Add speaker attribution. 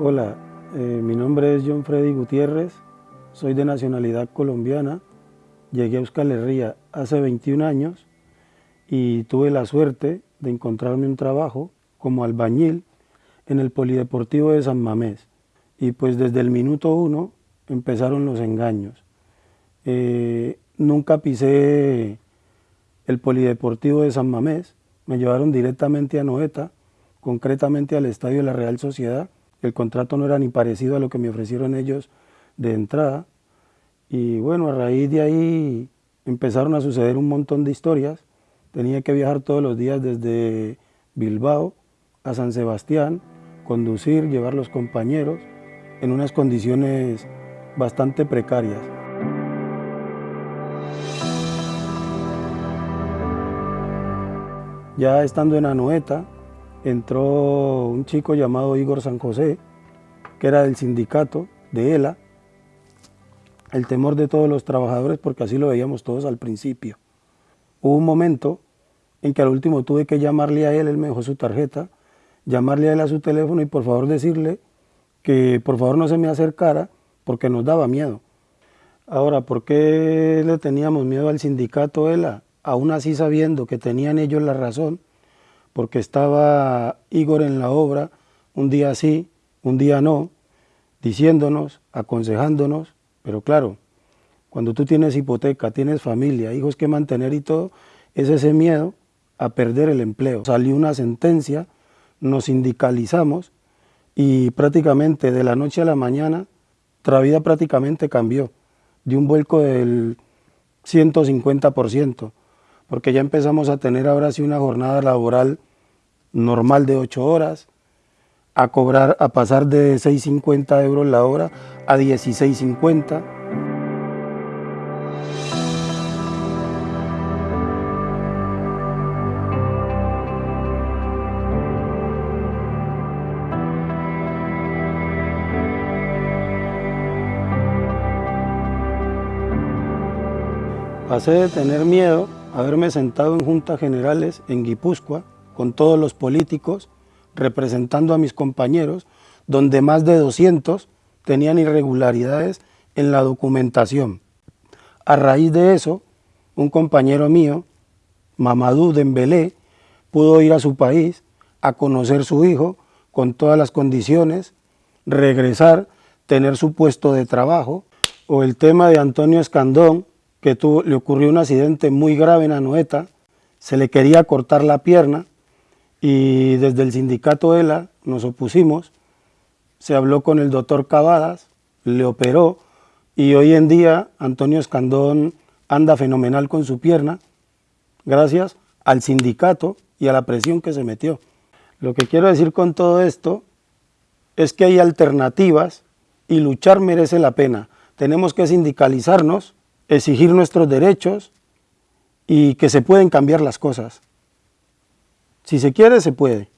Speaker 1: Hola, eh, mi nombre es John Freddy Gutiérrez, soy de nacionalidad colombiana, llegué a Euskal Herria hace 21 años y tuve la suerte de encontrarme un trabajo como albañil en el Polideportivo de San Mamés. Y pues desde el minuto uno empezaron los engaños. Eh, nunca pisé el Polideportivo de San Mamés, me llevaron directamente a Noeta, concretamente al Estadio de la Real Sociedad, el contrato no era ni parecido a lo que me ofrecieron ellos de entrada. Y bueno, a raíz de ahí empezaron a suceder un montón de historias. Tenía que viajar todos los días desde Bilbao a San Sebastián, conducir, llevar los compañeros en unas condiciones bastante precarias. Ya estando en Anoeta, entró un chico llamado Igor San José, que era del sindicato de ELA, el temor de todos los trabajadores, porque así lo veíamos todos al principio. Hubo un momento en que al último tuve que llamarle a él, él me dejó su tarjeta, llamarle a él a su teléfono y por favor decirle que por favor no se me acercara porque nos daba miedo. Ahora, ¿por qué le teníamos miedo al sindicato ELA? Aún así sabiendo que tenían ellos la razón, porque estaba Igor en la obra, un día sí, un día no, diciéndonos, aconsejándonos, pero claro, cuando tú tienes hipoteca, tienes familia, hijos que mantener y todo, es ese miedo a perder el empleo. Salió una sentencia, nos sindicalizamos y prácticamente de la noche a la mañana, nuestra vida prácticamente cambió, de un vuelco del 150%, porque ya empezamos a tener ahora sí una jornada laboral normal de 8 horas, a cobrar, a pasar de 6.50 euros la hora a 16.50. Pasé de tener miedo a haberme sentado en juntas generales en Guipúzcoa con todos los políticos, representando a mis compañeros, donde más de 200 tenían irregularidades en la documentación. A raíz de eso, un compañero mío, Mamadou Dembélé, pudo ir a su país a conocer su hijo con todas las condiciones, regresar, tener su puesto de trabajo, o el tema de Antonio Escandón, que le ocurrió un accidente muy grave en Anoeta, se le quería cortar la pierna, y desde el sindicato ELA nos opusimos, se habló con el doctor Cavadas, le operó y hoy en día Antonio Escandón anda fenomenal con su pierna gracias al sindicato y a la presión que se metió. Lo que quiero decir con todo esto es que hay alternativas y luchar merece la pena. Tenemos que sindicalizarnos, exigir nuestros derechos y que se pueden cambiar las cosas. Si se quiere, se puede.